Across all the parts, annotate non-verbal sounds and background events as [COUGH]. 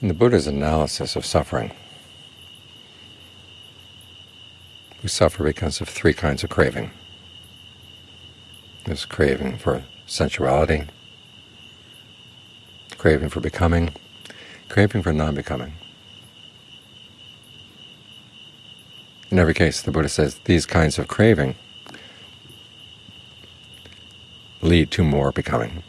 In the Buddha's analysis of suffering, we suffer because of three kinds of craving. There's craving for sensuality, craving for becoming, craving for non-becoming. In every case, the Buddha says these kinds of craving lead to more becoming.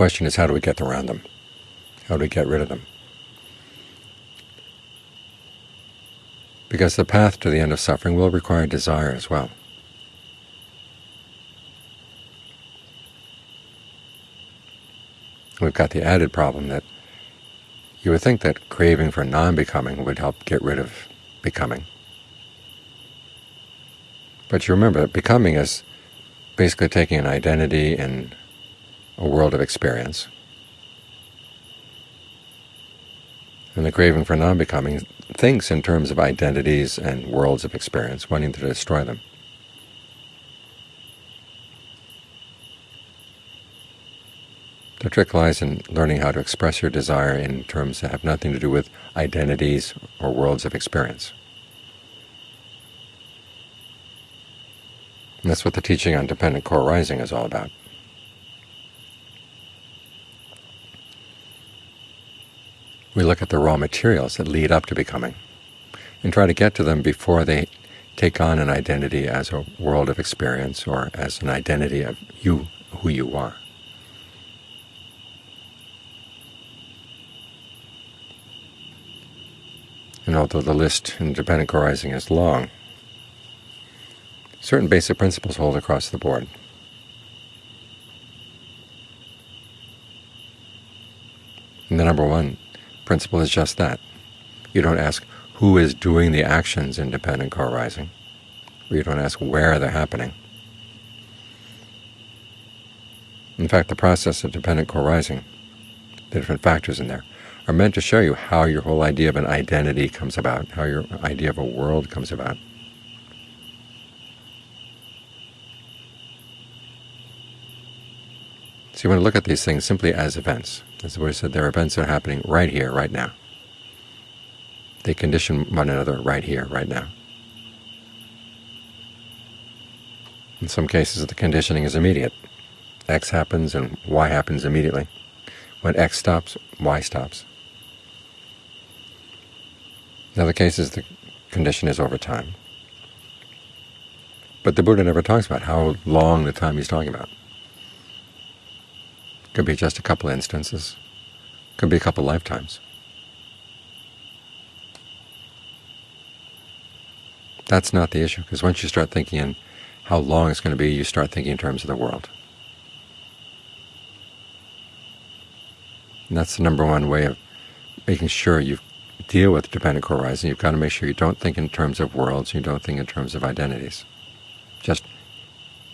Question is how do we get around them? How do we get rid of them? Because the path to the end of suffering will require desire as well. We've got the added problem that you would think that craving for non-becoming would help get rid of becoming. But you remember that becoming is basically taking an identity in a world of experience. And the craving for non-becoming thinks in terms of identities and worlds of experience, wanting to destroy them. The trick lies in learning how to express your desire in terms that have nothing to do with identities or worlds of experience. And that's what the teaching on dependent co-arising is all about. We look at the raw materials that lead up to becoming and try to get to them before they take on an identity as a world of experience or as an identity of you, who you are. And although the list in dependent co-arising is long, certain basic principles hold across the board. And the number one principle is just that. You don't ask who is doing the actions in dependent co-arising, or you don't ask where they're happening. In fact, the process of dependent co-arising, the different factors in there, are meant to show you how your whole idea of an identity comes about, how your idea of a world comes about. So you want to look at these things simply as events. As the Buddha said, there are events that are happening right here, right now. They condition one another right here, right now. In some cases, the conditioning is immediate. X happens and Y happens immediately. When X stops, Y stops. In other cases, the condition is over time. But the Buddha never talks about how long the time he's talking about. Could be just a couple instances. Could be a couple lifetimes. That's not the issue, because once you start thinking in how long it's going to be, you start thinking in terms of the world. And that's the number one way of making sure you deal with dependent co-arising. You've got to make sure you don't think in terms of worlds, you don't think in terms of identities. Just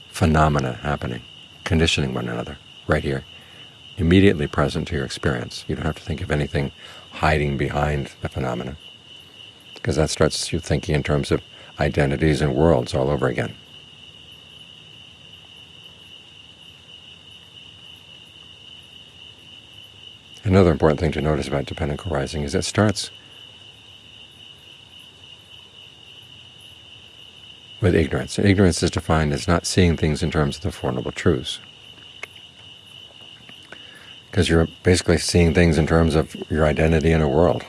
phenomena happening, conditioning one another right here immediately present to your experience. You don't have to think of anything hiding behind the phenomena, because that starts you thinking in terms of identities and worlds all over again. Another important thing to notice about dependent co-arising is it starts with ignorance. And ignorance is defined as not seeing things in terms of the Four Noble Truths because you're basically seeing things in terms of your identity in a world.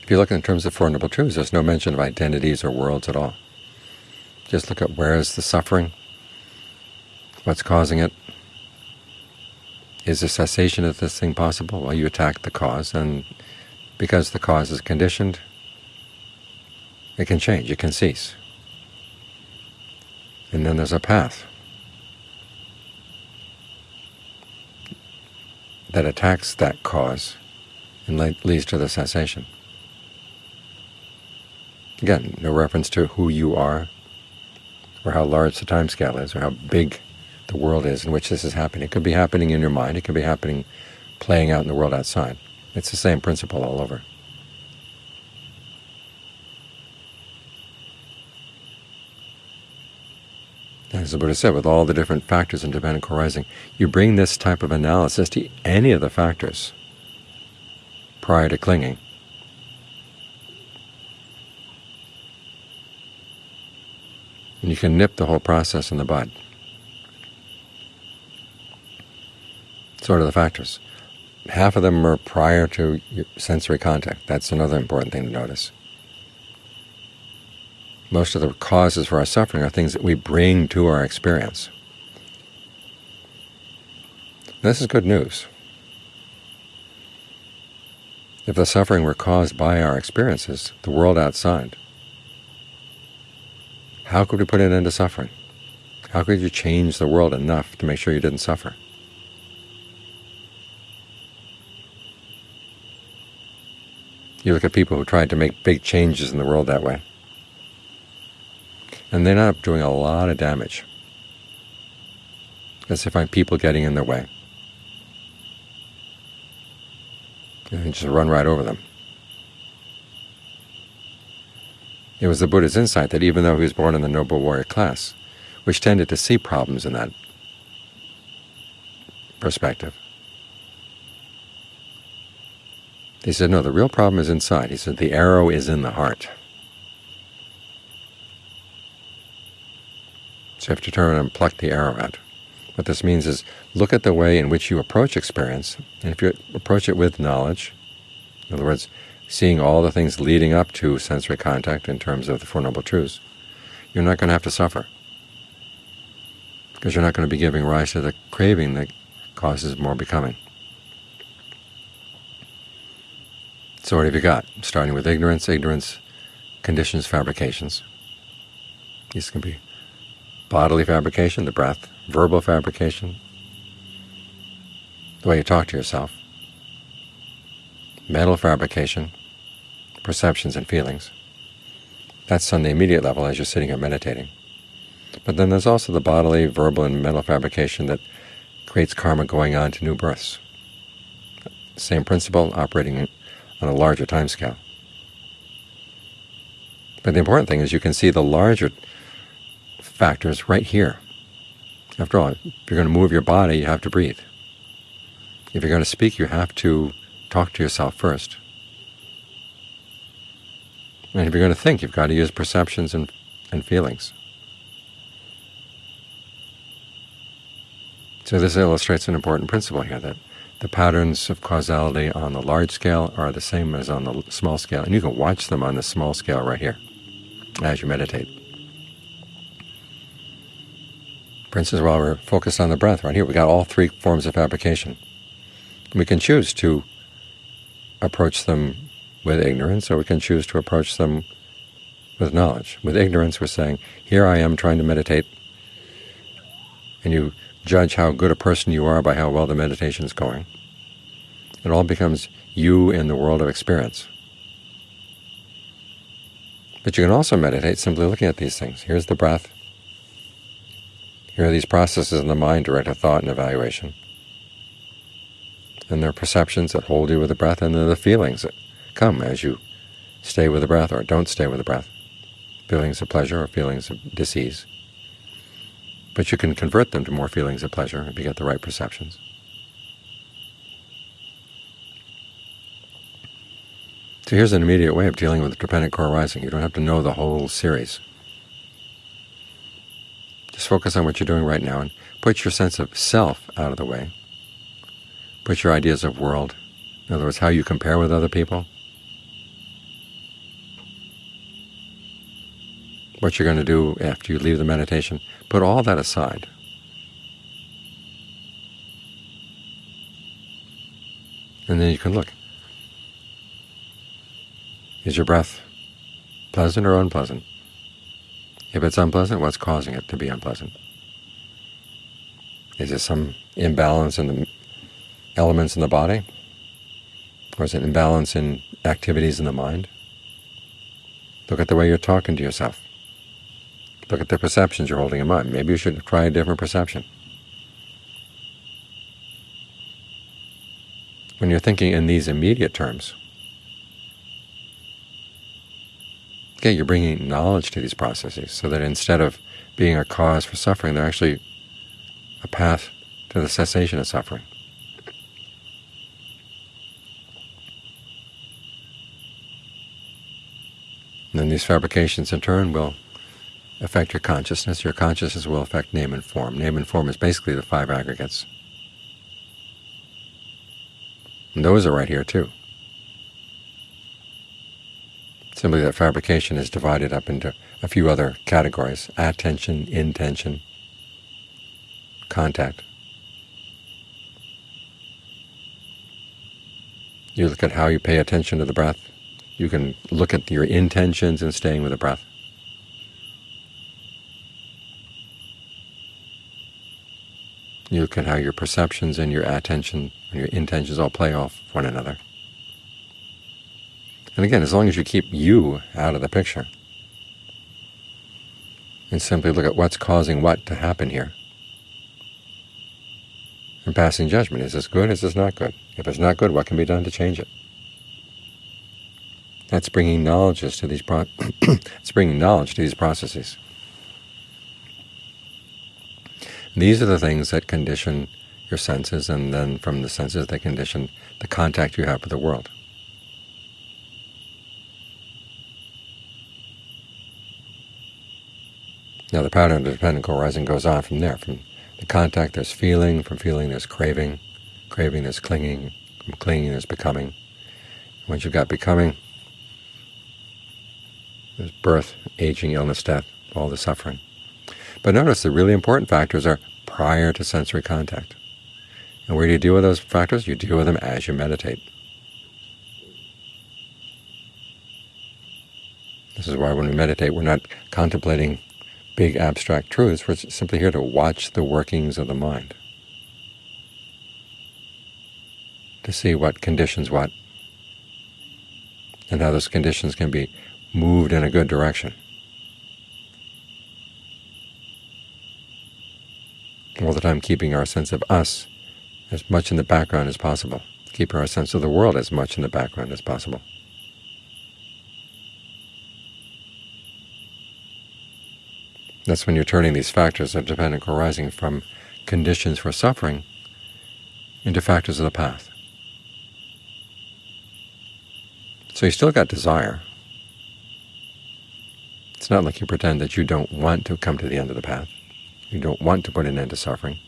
If you look in terms of Four Noble Truths, there's no mention of identities or worlds at all. Just look at where is the suffering, what's causing it, is the cessation of this thing possible? Well, you attack the cause, and because the cause is conditioned, it can change, it can cease. And then there's a path. That attacks that cause and leads to the cessation. Again, no reference to who you are, or how large the time scale is, or how big the world is in which this is happening. It could be happening in your mind. It could be happening playing out in the world outside. It's the same principle all over. As the Buddha said, with all the different factors in dependent co-arising, you bring this type of analysis to any of the factors prior to clinging. And you can nip the whole process in the bud. Sort of the factors. Half of them are prior to sensory contact. That's another important thing to notice. Most of the causes for our suffering are things that we bring to our experience. This is good news. If the suffering were caused by our experiences, the world outside, how could we put an end to suffering? How could you change the world enough to make sure you didn't suffer? You look at people who tried to make big changes in the world that way and they end up doing a lot of damage because they find people getting in their way. And just run right over them. It was the Buddha's insight that even though he was born in the noble warrior class, which tended to see problems in that perspective, he said, no, the real problem is inside. He said, the arrow is in the heart. So you have to turn and pluck the arrow out. What this means is look at the way in which you approach experience, and if you approach it with knowledge, in other words, seeing all the things leading up to sensory contact in terms of the Four Noble Truths, you're not going to have to suffer, because you're not going to be giving rise to the craving that causes more becoming. So what have you got? Starting with ignorance, ignorance conditions fabrications. These can be bodily fabrication, the breath, verbal fabrication, the way you talk to yourself, mental fabrication, perceptions and feelings. That's on the immediate level as you're sitting here meditating. But then there's also the bodily, verbal, and mental fabrication that creates karma going on to new births. Same principle operating on a larger time scale. But the important thing is you can see the larger factors right here. After all, if you're going to move your body, you have to breathe. If you're going to speak, you have to talk to yourself first. And if you're going to think, you've got to use perceptions and, and feelings. So this illustrates an important principle here, that the patterns of causality on the large scale are the same as on the small scale, and you can watch them on the small scale right here as you meditate. For instance, while we're focused on the breath right here, we got all three forms of fabrication. We can choose to approach them with ignorance, or we can choose to approach them with knowledge. With ignorance, we're saying, here I am trying to meditate, and you judge how good a person you are by how well the meditation is going. It all becomes you in the world of experience. But you can also meditate simply looking at these things. Here's the breath. Here are these processes in the mind directed thought and evaluation. And there are perceptions that hold you with the breath, and then the feelings that come as you stay with the breath or don't stay with the breath. Feelings of pleasure or feelings of disease. But you can convert them to more feelings of pleasure if you get the right perceptions. So here's an immediate way of dealing with dependent co-arising. You don't have to know the whole series. Just focus on what you're doing right now and put your sense of self out of the way. Put your ideas of world, in other words, how you compare with other people, what you're going to do after you leave the meditation, put all that aside. And then you can look. Is your breath pleasant or unpleasant? If it's unpleasant, what's causing it to be unpleasant? Is it some imbalance in the elements in the body? Or is it imbalance in activities in the mind? Look at the way you're talking to yourself. Look at the perceptions you're holding in mind. Maybe you should try a different perception. When you're thinking in these immediate terms, Okay, you're bringing knowledge to these processes so that instead of being a cause for suffering, they're actually a path to the cessation of suffering. And then these fabrications in turn will affect your consciousness. Your consciousness will affect name and form. Name and form is basically the five aggregates. And those are right here too. Simply that fabrication is divided up into a few other categories, attention, intention, contact. You look at how you pay attention to the breath. You can look at your intentions in staying with the breath. You look at how your perceptions and your attention and your intentions all play off one another. And again, as long as you keep you out of the picture, and simply look at what's causing what to happen here, and passing judgment, is this good, is this not good? If it's not good, what can be done to change it? That's bringing knowledge to these pro [CLEARS THROAT] it's bringing knowledge to these processes. These are the things that condition your senses, and then from the senses they condition the contact you have with the world. Now the pattern of dependent co-arising goes on from there. From the contact there's feeling, from feeling there's craving, craving there's clinging, from clinging there's becoming. Once you've got becoming, there's birth, aging, illness, death, all the suffering. But notice the really important factors are prior to sensory contact. And where do you deal with those factors? You deal with them as you meditate. This is why when we meditate, we're not contemplating big abstract truths. We're simply here to watch the workings of the mind, to see what conditions what, and how those conditions can be moved in a good direction. all the time keeping our sense of us as much in the background as possible, keeping our sense of the world as much in the background as possible. That's when you're turning these factors of dependent arising from conditions for suffering into factors of the path. So you still got desire. It's not like you pretend that you don't want to come to the end of the path. You don't want to put an end to suffering.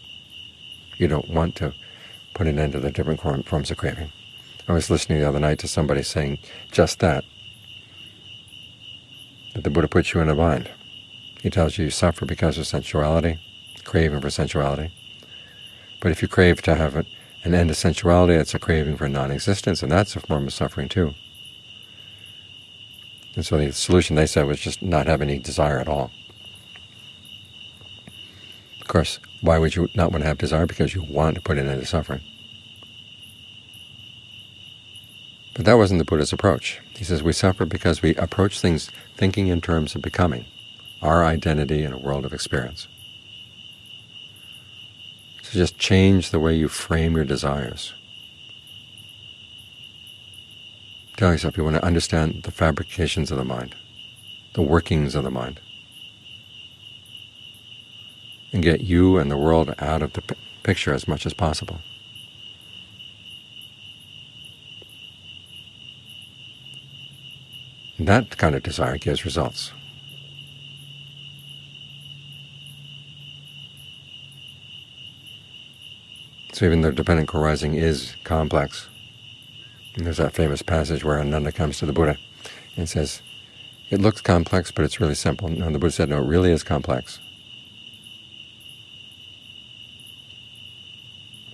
You don't want to put an end to the different forms of craving. I was listening the other night to somebody saying just that, that the Buddha puts you in a bind. He tells you you suffer because of sensuality, craving for sensuality. But if you crave to have an end to sensuality, it's a craving for non-existence, and that's a form of suffering too. And so the solution, they said, was just not have any desire at all. Of course, why would you not want to have desire? Because you want to put an end to suffering. But that wasn't the Buddha's approach. He says we suffer because we approach things thinking in terms of becoming, our identity in a world of experience. So just change the way you frame your desires. Tell yourself you want to understand the fabrications of the mind, the workings of the mind and get you and the world out of the picture as much as possible. That kind of desire gives results. So even though dependent co-arising is complex, there's that famous passage where Ananda comes to the Buddha and says, it looks complex, but it's really simple. And the Buddha said, no, it really is complex.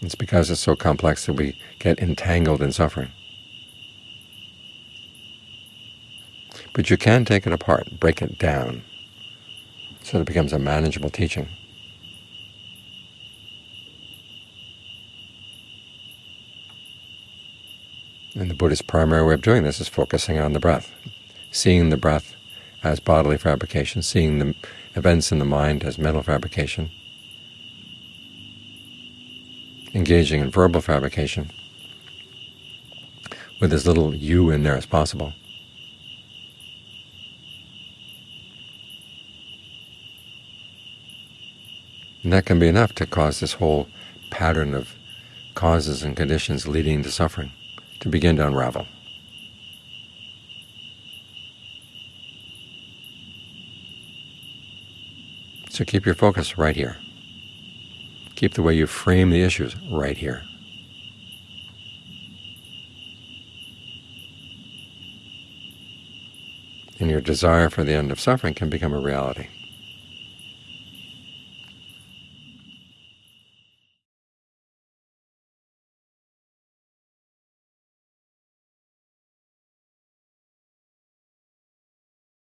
It's because it's so complex that we get entangled in suffering. But you can take it apart, break it down, so that it becomes a manageable teaching. And the Buddha's primary way of doing this is focusing on the breath, seeing the breath as bodily fabrication, seeing the events in the mind as mental fabrication, engaging in verbal fabrication with as little you in there as possible. And that can be enough to cause this whole pattern of causes and conditions leading to suffering to begin to unravel. So keep your focus right here. Keep the way you frame the issues right here. And your desire for the end of suffering can become a reality.